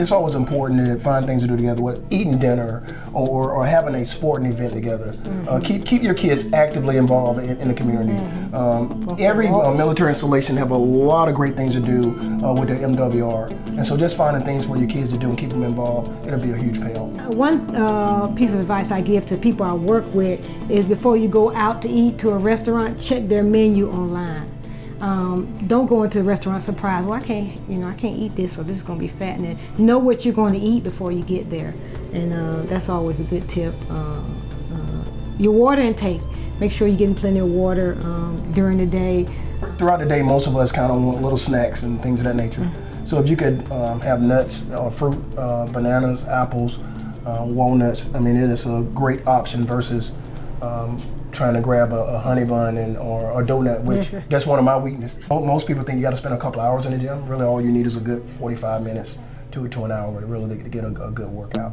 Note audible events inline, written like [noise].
It's always important to find things to do together, what eating dinner or, or having a sporting event together. Mm -hmm. uh, mm-hmm. keep keep your kids actively involved in, in the community. Mm -hmm. um, every uh, military installation have a lot of great things to do uh, with their MWR, and so just finding things for your kids to do and keep them involved, it'll be a huge payoff. Uh, one uh, piece of advice I give to people I work with is before you go out to eat to a restaurant, check their menu online. Um, don't go into a restaurant surprised. Well, I can't, you know, I can't eat this, so this is going to be fattening. Know what you're going to eat before you get there, and uh, that's always a good tip. Uh, uh, your water intake. Make sure you're getting plenty of water um, during the day. Throughout the day, most of us kind of want little snacks and things of that nature. So if you could um, have nuts, or fruit, uh, bananas, apples, uh, walnuts, I mean, it is a great option versus um, trying to grab a, a honey bun and or a donut, which [laughs] that's one of my weaknesses. Most people think you got to spend a couple hours in the gym. Really, all you need is a good 45 minutes to to an hour to really to get a, a good workout.